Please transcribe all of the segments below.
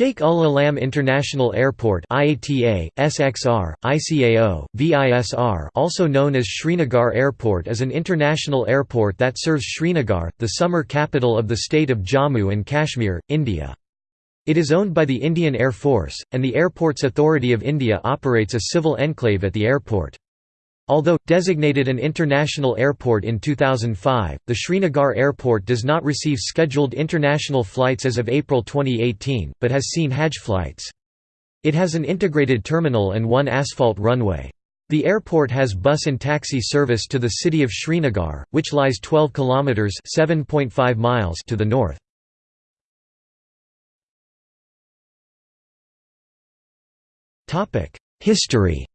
Sheikh Ul Alam International Airport IATA, SXR, ICAO, VISR also known as Srinagar Airport is an international airport that serves Srinagar, the summer capital of the state of Jammu and Kashmir, India. It is owned by the Indian Air Force, and the Airports Authority of India operates a civil enclave at the airport. Although, designated an international airport in 2005, the Srinagar airport does not receive scheduled international flights as of April 2018, but has seen Hajj flights. It has an integrated terminal and one asphalt runway. The airport has bus and taxi service to the city of Srinagar, which lies 12 kilometers (7.5 miles) to the north. Topic: History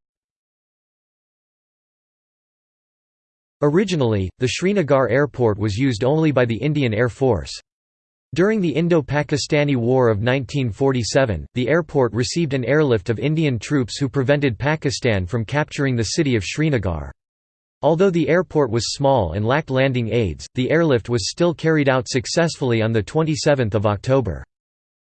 Originally, the Srinagar airport was used only by the Indian Air Force. During the Indo-Pakistani War of 1947, the airport received an airlift of Indian troops who prevented Pakistan from capturing the city of Srinagar. Although the airport was small and lacked landing aids, the airlift was still carried out successfully on 27 October.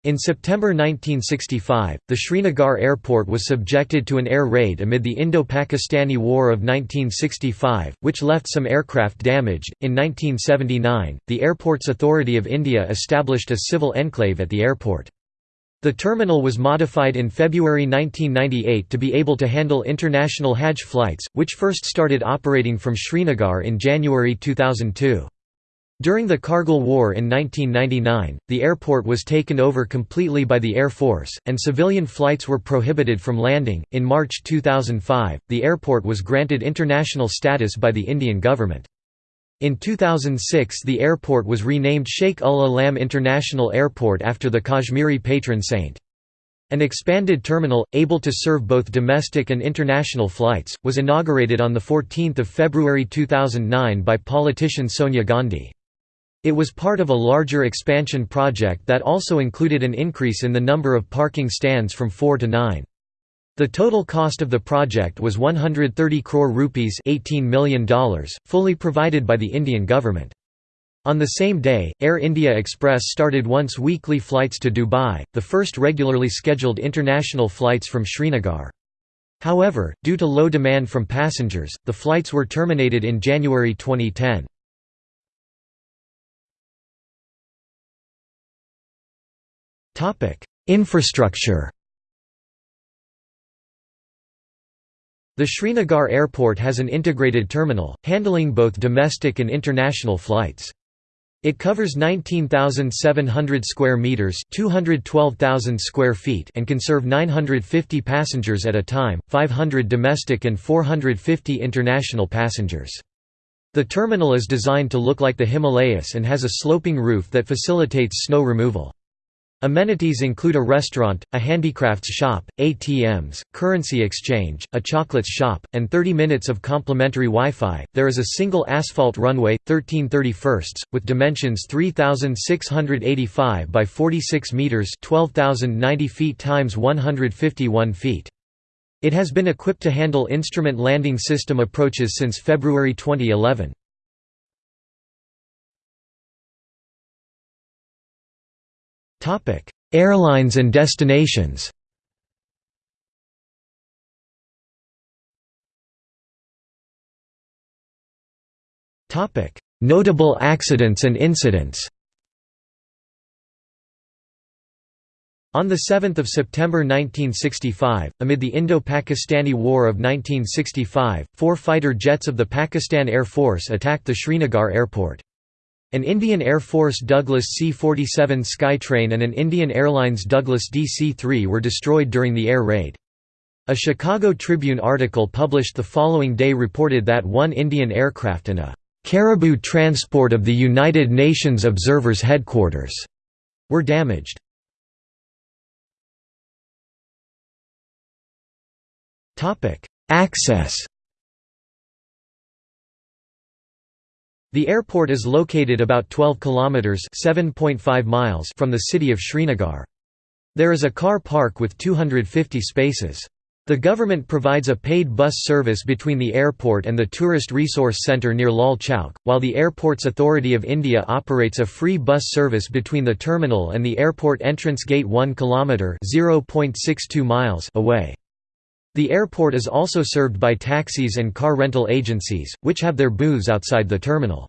In September 1965, the Srinagar airport was subjected to an air raid amid the Indo-Pakistani War of 1965, which left some aircraft damaged. In 1979, the Airports Authority of India established a civil enclave at the airport. The terminal was modified in February 1998 to be able to handle international Hajj flights, which first started operating from Srinagar in January 2002. During the Kargil War in 1999, the airport was taken over completely by the Air Force, and civilian flights were prohibited from landing. In March 2005, the airport was granted international status by the Indian government. In 2006 the airport was renamed Sheikh Ul Alam International Airport after the Kashmiri patron saint. An expanded terminal, able to serve both domestic and international flights, was inaugurated on 14 February 2009 by politician Sonia Gandhi. It was part of a larger expansion project that also included an increase in the number of parking stands from 4 to 9. The total cost of the project was 130 crore rupees $18 million, fully provided by the Indian government. On the same day, Air India Express started once weekly flights to Dubai, the first regularly scheduled international flights from Srinagar. However, due to low demand from passengers, the flights were terminated in January 2010. Infrastructure The Srinagar airport has an integrated terminal, handling both domestic and international flights. It covers 19,700 square meters, 212,000 square feet, and can serve 950 passengers at a time, 500 domestic and 450 international passengers. The terminal is designed to look like the Himalayas and has a sloping roof that facilitates snow removal. Amenities include a restaurant, a handicrafts shop, ATMs, currency exchange, a chocolates shop, and 30 minutes of complimentary Wi-Fi. There is a single asphalt runway, 1331, with dimensions 3685 by 46 meters, 12090 feet times 151 feet. It has been equipped to handle instrument landing system approaches since February 2011. Airlines and destinations. Notable accidents and incidents. On 7 September 1965, amid the Indo-Pakistani War of 1965, four fighter jets of the Pakistan Air Force attacked the Srinagar airport. An Indian Air Force Douglas C-47 Skytrain and an Indian Airlines Douglas DC-3 were destroyed during the air raid. A Chicago Tribune article published the following day reported that one Indian aircraft and a «caribou transport of the United Nations Observers Headquarters» were damaged. Access The airport is located about 12 kilometers (7.5 miles) from the city of Srinagar. There is a car park with 250 spaces. The government provides a paid bus service between the airport and the Tourist Resource Centre near Lal Chowk, while the Airports Authority of India operates a free bus service between the terminal and the airport entrance gate 1 km (0.62 miles) away. The airport is also served by taxis and car rental agencies, which have their booths outside the terminal.